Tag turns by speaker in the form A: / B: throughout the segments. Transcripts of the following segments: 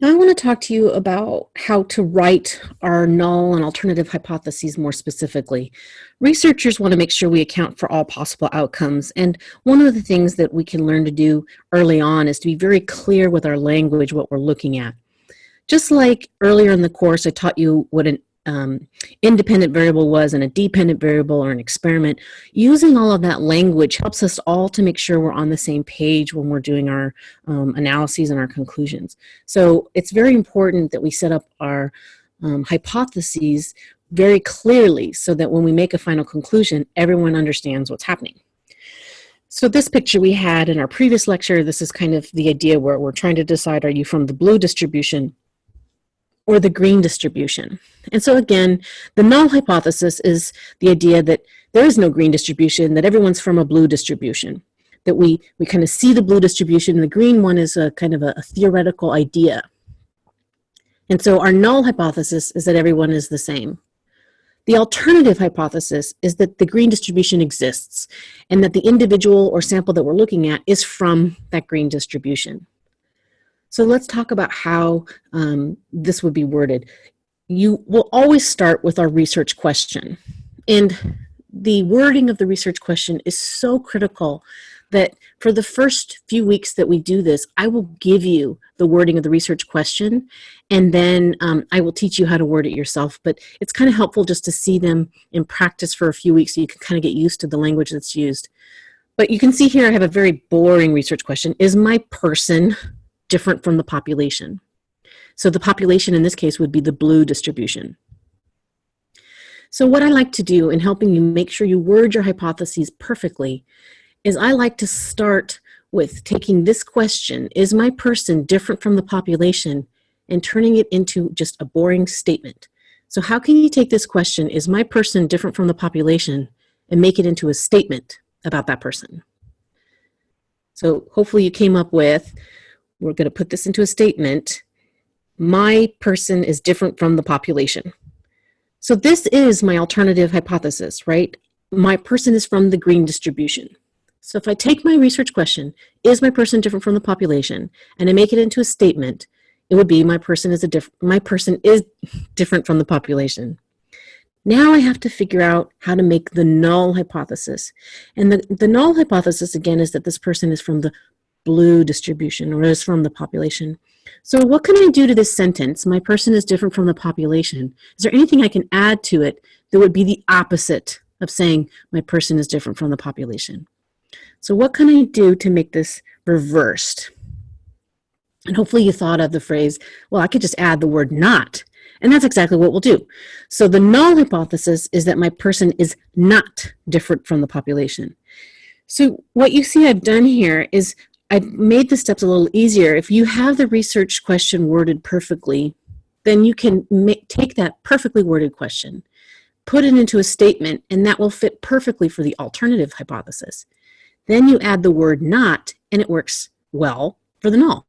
A: Now I want to talk to you about how to write our null and alternative hypotheses more specifically. Researchers want to make sure we account for all possible outcomes, and one of the things that we can learn to do early on is to be very clear with our language what we're looking at. Just like earlier in the course I taught you what an um, independent variable was and a dependent variable or an experiment, using all of that language helps us all to make sure we're on the same page when we're doing our um, analyses and our conclusions. So it's very important that we set up our um, hypotheses very clearly so that when we make a final conclusion, everyone understands what's happening. So this picture we had in our previous lecture, this is kind of the idea where we're trying to decide, are you from the blue distribution or the green distribution. And so again, the null hypothesis is the idea that there is no green distribution, that everyone's from a blue distribution, that we, we kind of see the blue distribution, and the green one is a kind of a, a theoretical idea. And so our null hypothesis is that everyone is the same. The alternative hypothesis is that the green distribution exists and that the individual or sample that we're looking at is from that green distribution. So let's talk about how um, this would be worded. You will always start with our research question. And the wording of the research question is so critical that for the first few weeks that we do this, I will give you the wording of the research question, and then um, I will teach you how to word it yourself. But it's kind of helpful just to see them in practice for a few weeks so you can kind of get used to the language that's used. But you can see here I have a very boring research question. Is my person different from the population. So the population in this case would be the blue distribution. So what I like to do in helping you make sure you word your hypotheses perfectly is I like to start with taking this question, is my person different from the population, and turning it into just a boring statement. So how can you take this question, is my person different from the population, and make it into a statement about that person? So hopefully you came up with, we're going to put this into a statement. My person is different from the population. So this is my alternative hypothesis, right? My person is from the green distribution. So if I take my research question, is my person different from the population, and I make it into a statement, it would be my person is a diff my person is different from the population. Now I have to figure out how to make the null hypothesis. And the, the null hypothesis, again, is that this person is from the blue distribution or is from the population. So what can I do to this sentence? My person is different from the population. Is there anything I can add to it that would be the opposite of saying my person is different from the population? So what can I do to make this reversed? And hopefully you thought of the phrase, well, I could just add the word not. And that's exactly what we'll do. So the null hypothesis is that my person is not different from the population. So what you see I've done here is I've made the steps a little easier. If you have the research question worded perfectly, then you can make, take that perfectly worded question, put it into a statement, and that will fit perfectly for the alternative hypothesis. Then you add the word not, and it works well for the null.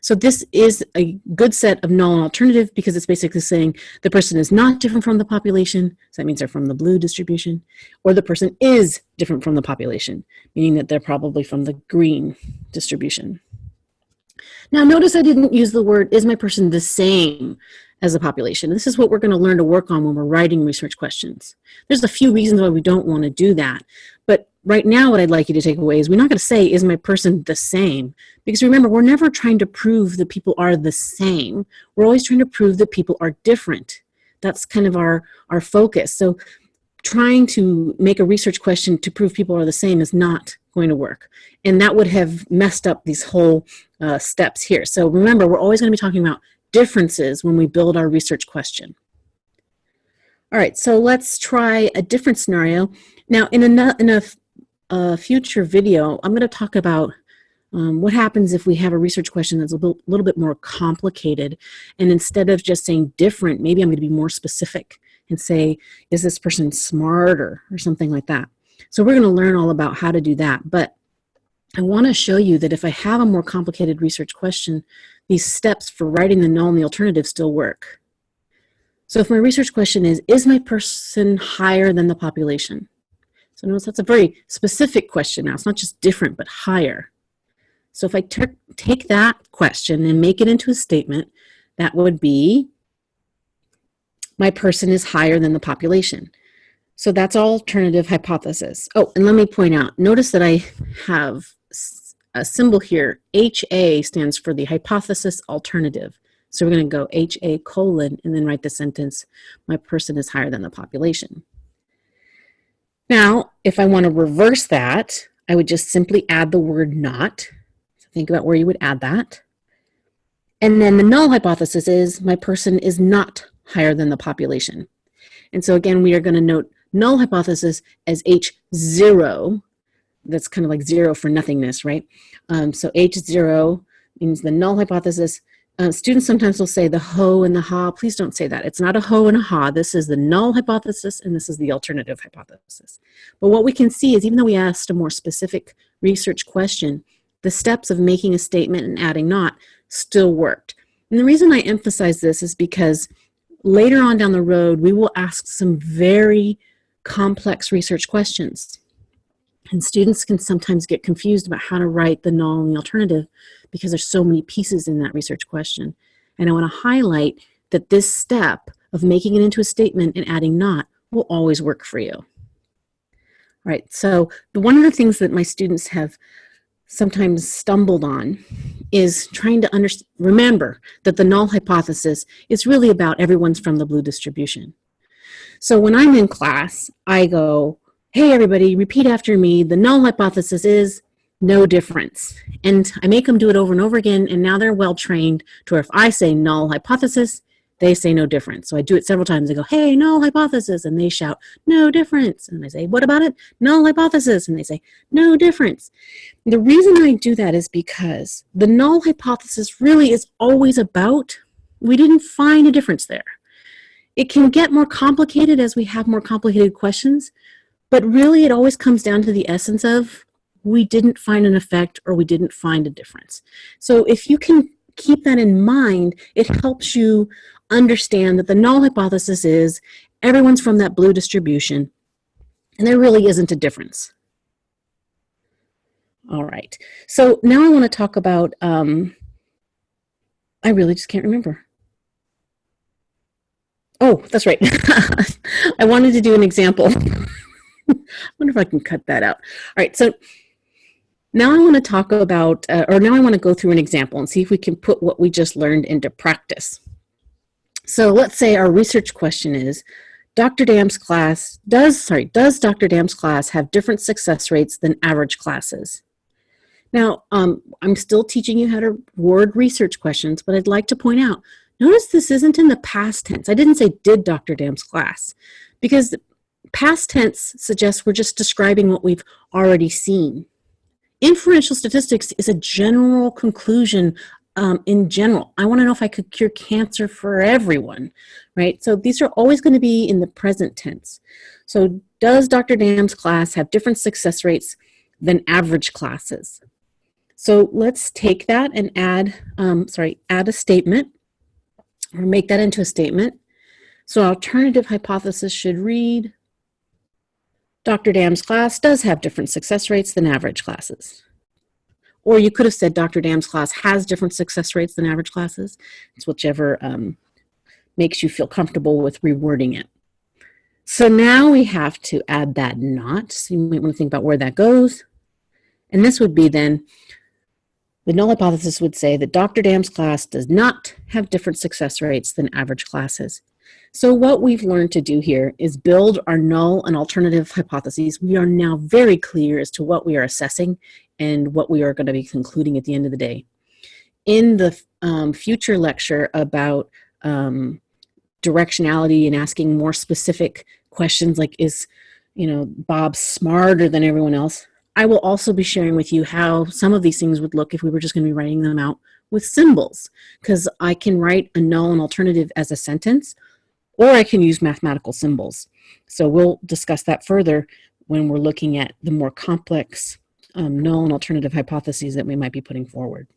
A: So this is a good set of null and alternative because it's basically saying the person is not different from the population, so that means they're from the blue distribution, or the person is different from the population, meaning that they're probably from the green distribution. Now notice I didn't use the word, is my person the same as the population? This is what we're gonna learn to work on when we're writing research questions. There's a few reasons why we don't wanna do that, but right now what I'd like you to take away is we're not going to say, is my person the same? Because remember, we're never trying to prove that people are the same. We're always trying to prove that people are different. That's kind of our, our focus. So trying to make a research question to prove people are the same is not going to work. And that would have messed up these whole uh, steps here. So remember, we're always going to be talking about differences when we build our research question. All right, so let's try a different scenario. Now, in a, in a a future video, I'm going to talk about um, what happens if we have a research question that's a little, little bit more complicated. And instead of just saying different, maybe I'm going to be more specific and say, is this person smarter or something like that. So we're going to learn all about how to do that. But I want to show you that if I have a more complicated research question, these steps for writing the null and the alternative still work. So if my research question is, is my person higher than the population? So notice that's a very specific question now. It's not just different, but higher. So if I take that question and make it into a statement, that would be, my person is higher than the population. So that's alternative hypothesis. Oh, and let me point out, notice that I have a symbol here. HA stands for the hypothesis alternative. So we're going to go HA colon and then write the sentence, my person is higher than the population. Now, if I want to reverse that, I would just simply add the word not. So think about where you would add that. And then the null hypothesis is my person is not higher than the population. And so again, we are going to note null hypothesis as H0. That's kind of like zero for nothingness, right? Um, so H0 means the null hypothesis. Uh, students sometimes will say the ho and the ha. Please don't say that. It's not a ho and a ha. This is the null hypothesis and this is the alternative hypothesis. But what we can see is even though we asked a more specific research question, the steps of making a statement and adding not still worked. And the reason I emphasize this is because later on down the road, we will ask some very complex research questions. And students can sometimes get confused about how to write the null and the alternative because there's so many pieces in that research question. And I want to highlight that this step of making it into a statement and adding not will always work for you. All right, so the, one of the things that my students have sometimes stumbled on is trying to remember that the null hypothesis is really about everyone's from the blue distribution. So when I'm in class, I go, hey everybody, repeat after me. The null hypothesis is no difference. And I make them do it over and over again, and now they're well trained to where if I say null hypothesis, they say no difference. So I do it several times. I go, hey, null hypothesis. And they shout, no difference. And I say, what about it? Null hypothesis. And they say, no difference. The reason I do that is because the null hypothesis really is always about, we didn't find a difference there. It can get more complicated as we have more complicated questions, but really it always comes down to the essence of we didn't find an effect or we didn't find a difference. So if you can keep that in mind, it helps you understand that the null hypothesis is everyone's from that blue distribution and there really isn't a difference. All right, so now I want to talk about, um, I really just can't remember. Oh, that's right. I wanted to do an example. I wonder if I can cut that out. All right, so now I want to talk about, uh, or now I want to go through an example and see if we can put what we just learned into practice. So let's say our research question is, Dr. Dam's class, does, sorry, does Dr. Dam's class have different success rates than average classes? Now, um, I'm still teaching you how to word research questions, but I'd like to point out, notice this isn't in the past tense. I didn't say did Dr. Dam's class, because past tense suggests we're just describing what we've already seen. Inferential statistics is a general conclusion um, in general. I want to know if I could cure cancer for everyone, right? So these are always going to be in the present tense. So does Dr. Dam's class have different success rates than average classes? So let's take that and add, um, sorry, add a statement or make that into a statement. So alternative hypothesis should read, Dr. Dam's class does have different success rates than average classes. Or you could have said Dr. Dam's class has different success rates than average classes. It's whichever um, makes you feel comfortable with rewording it. So now we have to add that not. So you might want to think about where that goes. And this would be then, the null hypothesis would say that Dr. Dam's class does not have different success rates than average classes. So what we've learned to do here is build our null and alternative hypotheses. We are now very clear as to what we are assessing and what we are going to be concluding at the end of the day. In the um, future lecture about um, directionality and asking more specific questions like is, you know, Bob smarter than everyone else, I will also be sharing with you how some of these things would look if we were just going to be writing them out with symbols because I can write a null and alternative as a sentence or I can use mathematical symbols. So we'll discuss that further when we're looking at the more complex um, null and alternative hypotheses that we might be putting forward.